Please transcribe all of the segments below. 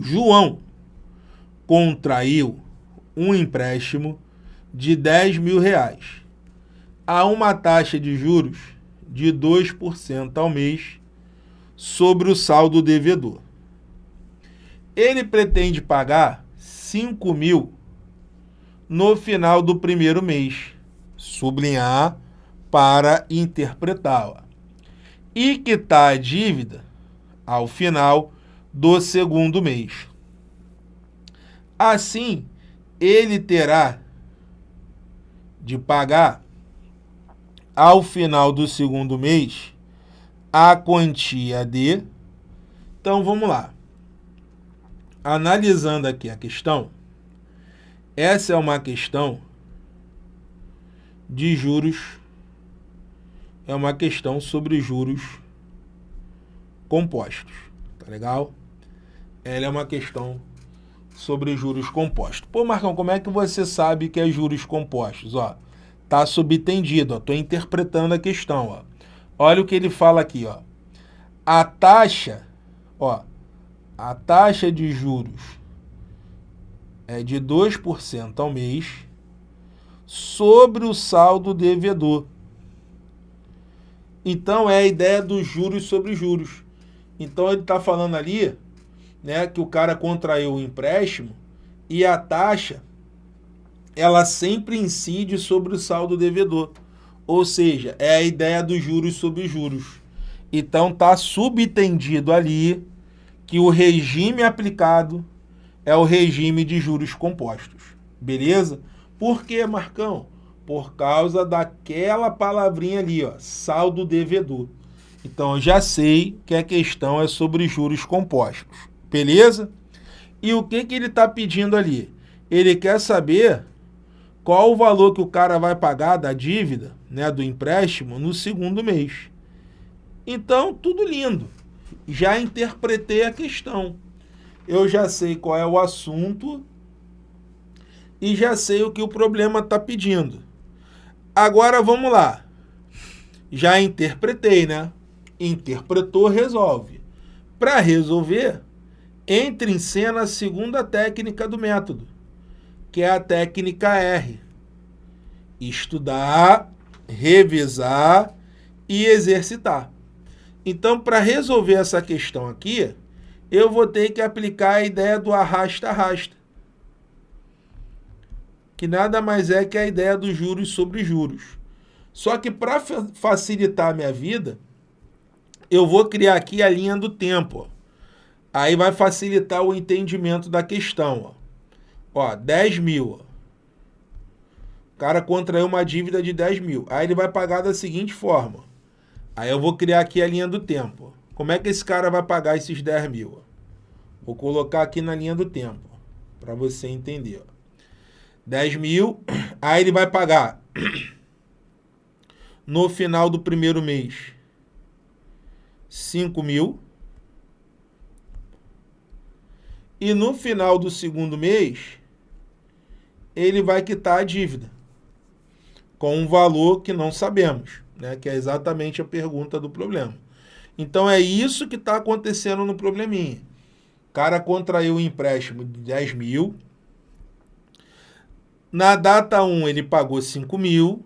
João contraiu um empréstimo de 10 mil reais a uma taxa de juros de 2% ao mês sobre o saldo devedor. Ele pretende pagar 5 mil no final do primeiro mês, sublinhar para interpretá-la, e quitar a dívida ao final do segundo mês. Assim, ele terá de pagar ao final do segundo mês a quantia de. Então vamos lá. Analisando aqui a questão, essa é uma questão de juros, é uma questão sobre juros compostos, tá legal? Ela é uma questão sobre juros compostos. Pô, Marcão, como é que você sabe que é juros compostos? Ó, tá subtendido, ó, tô interpretando a questão, ó. Olha o que ele fala aqui, ó. A taxa, ó, a taxa de juros é de 2% ao mês sobre o saldo devedor. Então é a ideia dos juros sobre juros. Então ele está falando ali né, que o cara contraiu o empréstimo e a taxa ela sempre incide sobre o saldo devedor. Ou seja, é a ideia dos juros sobre juros. Então está subtendido ali que o regime aplicado é o regime de juros compostos. Beleza? Por que, Marcão? Por causa daquela palavrinha ali, ó, saldo devedor. Então eu já sei que a questão é sobre juros compostos. Beleza? E o que, que ele está pedindo ali? Ele quer saber qual o valor que o cara vai pagar da dívida, né, do empréstimo, no segundo mês. Então, tudo lindo. Já interpretei a questão. Eu já sei qual é o assunto e já sei o que o problema está pedindo. Agora, vamos lá. Já interpretei, né? Interpretou, resolve. Para resolver, entra em cena a segunda técnica do método, que é a técnica R. Estudar, revisar e exercitar. Então, para resolver essa questão aqui, eu vou ter que aplicar a ideia do arrasta-arrasta, que nada mais é que a ideia dos juros sobre juros. Só que para facilitar a minha vida, eu vou criar aqui a linha do tempo. Ó. Aí vai facilitar o entendimento da questão. Ó, ó 10 mil. O cara contraiu uma dívida de 10 mil. Aí ele vai pagar da seguinte forma. Aí eu vou criar aqui a linha do tempo. Como é que esse cara vai pagar esses 10 mil? Vou colocar aqui na linha do tempo. Para você entender. 10 mil. Aí ele vai pagar no final do primeiro mês 5 mil. E no final do segundo mês, ele vai quitar a dívida com um valor que não sabemos, né? que é exatamente a pergunta do problema. Então é isso que está acontecendo no probleminha. O cara contraiu um empréstimo de 10 mil. Na data 1 ele pagou 5 mil.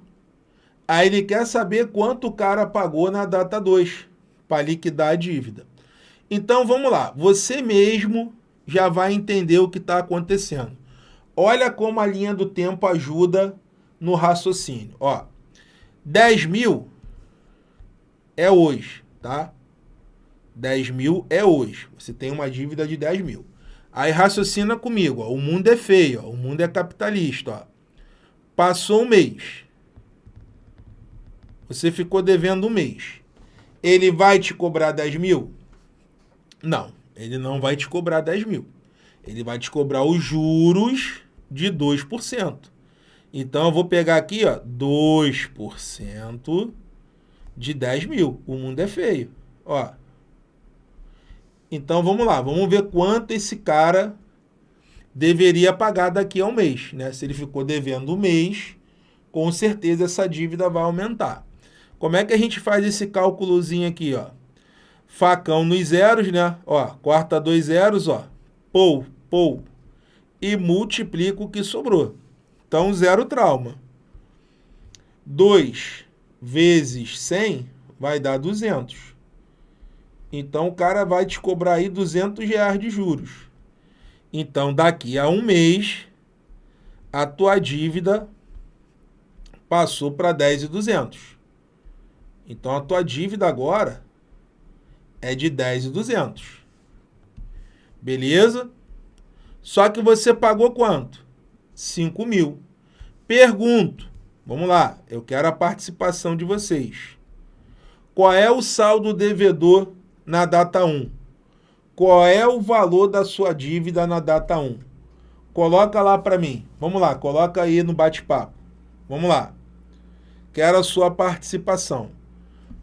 Aí ele quer saber quanto o cara pagou na data 2 para liquidar a dívida. Então vamos lá, você mesmo já vai entender o que está acontecendo. Olha como a linha do tempo ajuda no raciocínio. Ó, 10 mil é hoje, tá? 10 mil é hoje. Você tem uma dívida de 10 mil. Aí raciocina comigo, ó, o mundo é feio, ó, o mundo é capitalista. Ó. Passou um mês. Você ficou devendo um mês. Ele vai te cobrar 10 mil? Não ele não vai te cobrar 10 mil. Ele vai te cobrar os juros de 2%. Então, eu vou pegar aqui, ó, 2% de 10 mil. O mundo é feio. Ó. Então, vamos lá. Vamos ver quanto esse cara deveria pagar daqui a um mês. Né? Se ele ficou devendo um mês, com certeza essa dívida vai aumentar. Como é que a gente faz esse cálculozinho aqui? Ó? Facão nos zeros, né? Ó, corta dois zeros, ó. pou, pou, e multiplico o que sobrou. Então, zero trauma. 2 vezes 100 vai dar 200. Então, o cara vai te cobrar aí 200 reais de juros. Então, daqui a um mês, a tua dívida passou para 10,200. Então, a tua dívida agora é de 10,200. Beleza? Só que você pagou quanto? 5 mil. Pergunto, vamos lá, eu quero a participação de vocês. Qual é o saldo devedor na data 1? Qual é o valor da sua dívida na data 1? Coloca lá para mim. Vamos lá, coloca aí no bate-papo. Vamos lá. Quero a sua participação.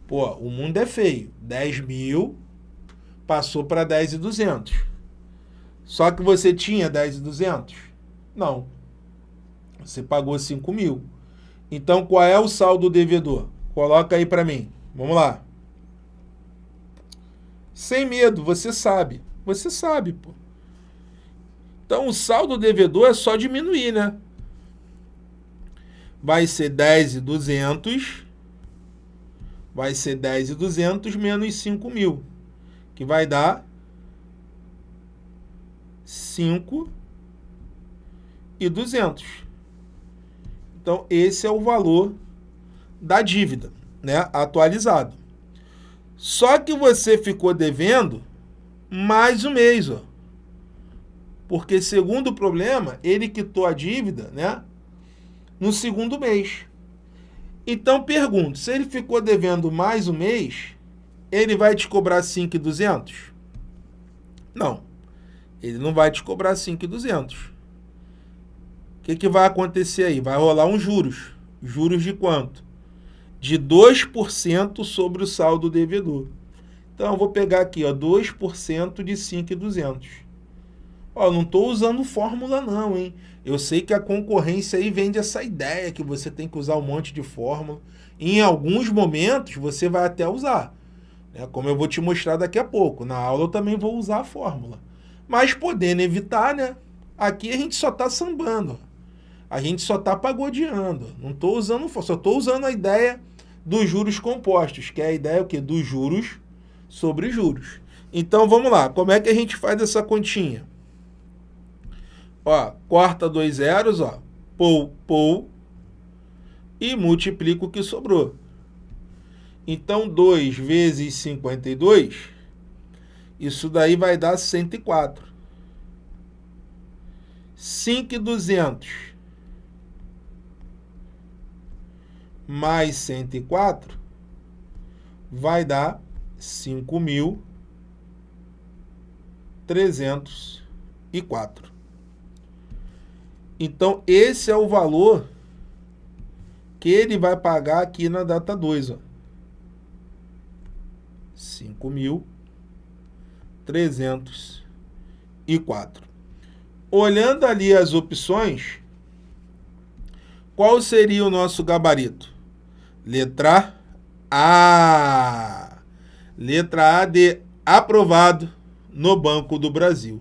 Pô, o mundo é feio. 10 mil passou para 10,200. Só que você tinha 10,200? Não. Você pagou 5 mil. Então, qual é o saldo devedor? Coloca aí para mim. Vamos lá. Sem medo, você sabe. Você sabe, pô. Então, o saldo devedor é só diminuir, né? Vai ser 10,200 vai ser 10,200 menos 5 mil, que vai dar 5,200. Então, esse é o valor da dívida, né, atualizado. Só que você ficou devendo mais um mês, ó. Porque, segundo o problema, ele quitou a dívida, né, no segundo mês. Então pergunto, se ele ficou devendo mais um mês, ele vai te cobrar 5,200? Não, ele não vai te cobrar 5,200. O que, que vai acontecer aí? Vai rolar uns juros. Juros de quanto? De 2% sobre o saldo devedor. Então, eu vou pegar aqui, ó, 2% de 5,200. Ó, não estou usando fórmula não, hein? Eu sei que a concorrência aí vende essa ideia que você tem que usar um monte de fórmula. Em alguns momentos você vai até usar, né? como eu vou te mostrar daqui a pouco. Na aula eu também vou usar a fórmula. Mas podendo evitar, né? Aqui a gente só está sambando. A gente só está pagodeando. Não estou usando, só estou usando a ideia dos juros compostos, que é a ideia o quê? dos juros sobre juros. Então vamos lá, como é que a gente faz essa continha? Ó, corta dois zeros, ó, pou, pou, e multiplica o que sobrou. Então, 2 vezes 52, isso daí vai dar 104. 5,200 mais 104 vai dar 5.304. Então, esse é o valor que ele vai pagar aqui na data 2. Ó. 5.304. Olhando ali as opções, qual seria o nosso gabarito? Letra A. Letra A de aprovado no Banco do Brasil.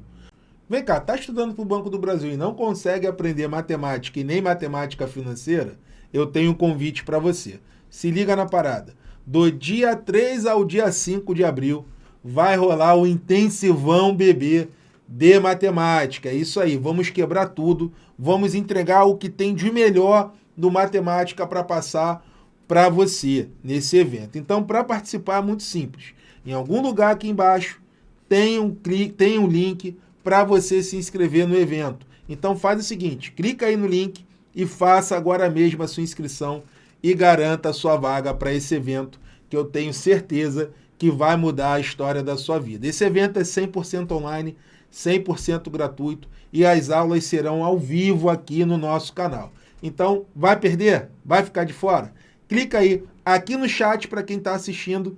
Vem cá, tá estudando para o Banco do Brasil e não consegue aprender matemática e nem matemática financeira? Eu tenho um convite para você. Se liga na parada. Do dia 3 ao dia 5 de abril vai rolar o intensivão bebê de matemática. É isso aí, vamos quebrar tudo, vamos entregar o que tem de melhor do matemática para passar para você nesse evento. Então, para participar é muito simples. Em algum lugar aqui embaixo tem um, clique, tem um link para você se inscrever no evento. Então faz o seguinte, clica aí no link e faça agora mesmo a sua inscrição e garanta a sua vaga para esse evento que eu tenho certeza que vai mudar a história da sua vida. Esse evento é 100% online, 100% gratuito e as aulas serão ao vivo aqui no nosso canal. Então, vai perder? Vai ficar de fora? Clica aí aqui no chat para quem está assistindo.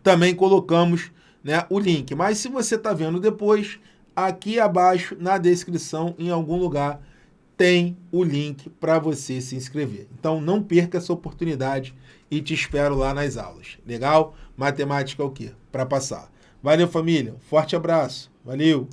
Também colocamos né, o link. Mas se você está vendo depois, aqui abaixo na descrição, em algum lugar, tem o link para você se inscrever. Então não perca essa oportunidade e te espero lá nas aulas. Legal? Matemática é o quê? Para passar. Valeu, família. Forte abraço. Valeu!